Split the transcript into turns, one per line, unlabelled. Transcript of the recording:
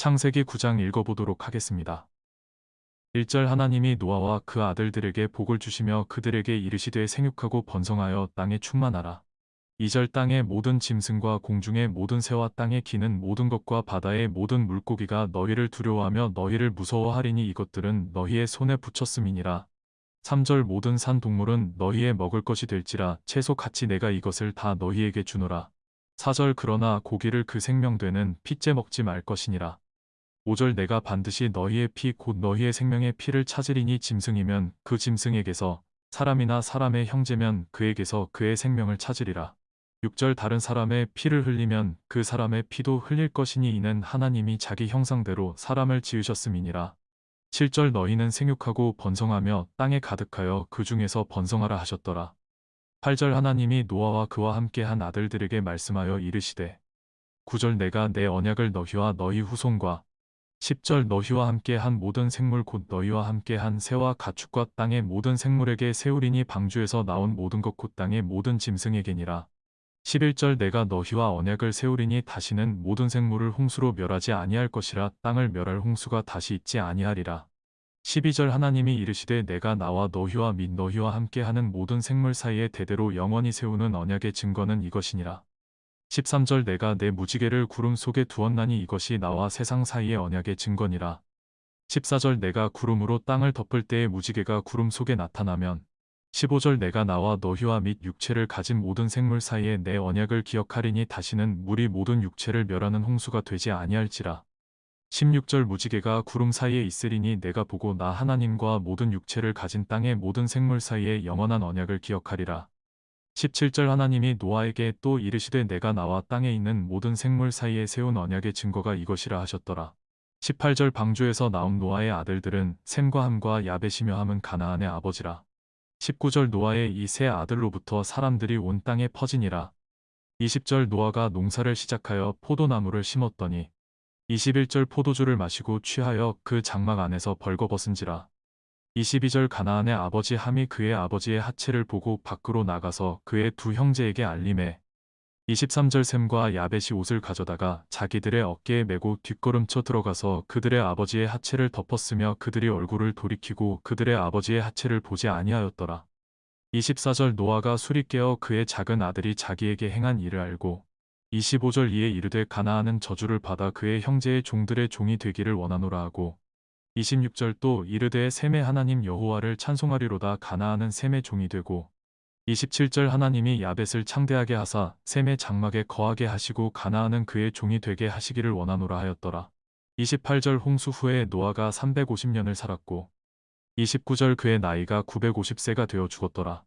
창세기 9장 읽어보도록 하겠습니다. 1절 하나님이 노아와 그 아들들에게 복을 주시며 그들에게 이르시되 생육하고 번성하여 땅에 충만하라. 2절 땅의 모든 짐승과 공중의 모든 새와 땅에 기는 모든 것과 바다의 모든 물고기가 너희를 두려워하며 너희를 무서워하리니 이것들은 너희의 손에 붙였음이니라. 3절 모든 산 동물은 너희의 먹을 것이 될지라 채소 같이 내가 이것을 다 너희에게 주노라. 4절 그러나 고기를 그 생명되는 피째 먹지 말 것이니라. 5절 내가 반드시 너희의 피 곧 너희의 생명의 피를 찾으리니 짐승이면 그 짐승에게서 사람이나 사람의 형제면 그에게서 그의 생명을 찾으리라. 6절 다른 사람의 피를 흘리면 그 사람의 피도 흘릴 것이니 이는 하나님이 자기 형상대로 사람을 지으셨음이니라. 7절 너희는 생육하고 번성하며 땅에 가득하여 그 중에서 번성하라 하셨더라. 8절 하나님이 노아와 그와 함께 한 아들들에게 말씀하여 이르시되 9절 내가 내 언약을 너희와 너희 후손과 10절 너희와 함께 한 모든 생물 곧 너희와 함께 한 새와 가축과 땅의 모든 생물에게 세우리니 방주에서 나온 모든 것 곧 땅의 모든 짐승에게니라. 11절 내가 너희와 언약을 세우리니 다시는 모든 생물을 홍수로 멸하지 아니할 것이라 땅을 멸할 홍수가 다시 있지 아니하리라. 12절 하나님이 이르시되 내가 나와 너희와 및 너희와 함께 하는 모든 생물 사이에 대대로 영원히 세우는 언약의 증거는 이것이니라. 13절 내가 내 무지개를 구름 속에 두었나니 이것이 나와 세상 사이의 언약의 증거니라. 14절 내가 구름으로 땅을 덮을 때에 무지개가 구름 속에 나타나면 15절 내가 나와 너희와 및 육체를 가진 모든 생물 사이에 내 언약을 기억하리니 다시는 물이 모든 육체를 멸하는 홍수가 되지 아니할지라. 16절 무지개가 구름 사이에 있으리니 내가 보고 나 하나님과 모든 육체를 가진 땅의 모든 생물 사이에 영원한 언약을 기억하리라. 17절 하나님이 노아에게 또 이르시되 내가 나와 땅에 있는 모든 생물 사이에 세운 언약의 증거가 이것이라 하셨더라. 18절 방주에서 나온 노아의 아들들은 샘과 함과 야벳이며 함은 가나안의 아버지라. 19절 노아의 이 세 아들로부터 사람들이 온 땅에 퍼지니라. 20절 노아가 농사를 시작하여 포도나무를 심었더니 21절 포도주를 마시고 취하여 그 장막 안에서 벌거벗은지라. 22절 가나안의 아버지 함이 그의 아버지의 하체를 보고 밖으로 나가서 그의 두 형제에게 알림해 23절 샘과 야벳이 옷을 가져다가 자기들의 어깨에 메고 뒷걸음쳐 들어가서 그들의 아버지의 하체를 덮었으며 그들이 얼굴을 돌이키고 그들의 아버지의 하체를 보지 아니하였더라. 24절 노아가 술이 깨어 그의 작은 아들이 자기에게 행한 일을 알고 25절 이에 이르되 가나안은 저주를 받아 그의 형제의 종들의 종이 되기를 원하노라 하고 26절 또 이르되 셈의 하나님 여호와를 찬송하리로다 가나안은 셈의 종이 되고 27절 하나님이 야벳을 창대하게 하사 셈의 장막에 거하게 하시고 가나안은 그의 종이 되게 하시기를 원하노라 하였더라. 28절 홍수 후에 노아가 350년을 살았고 29절 그의 나이가 950세가 되어 죽었더라.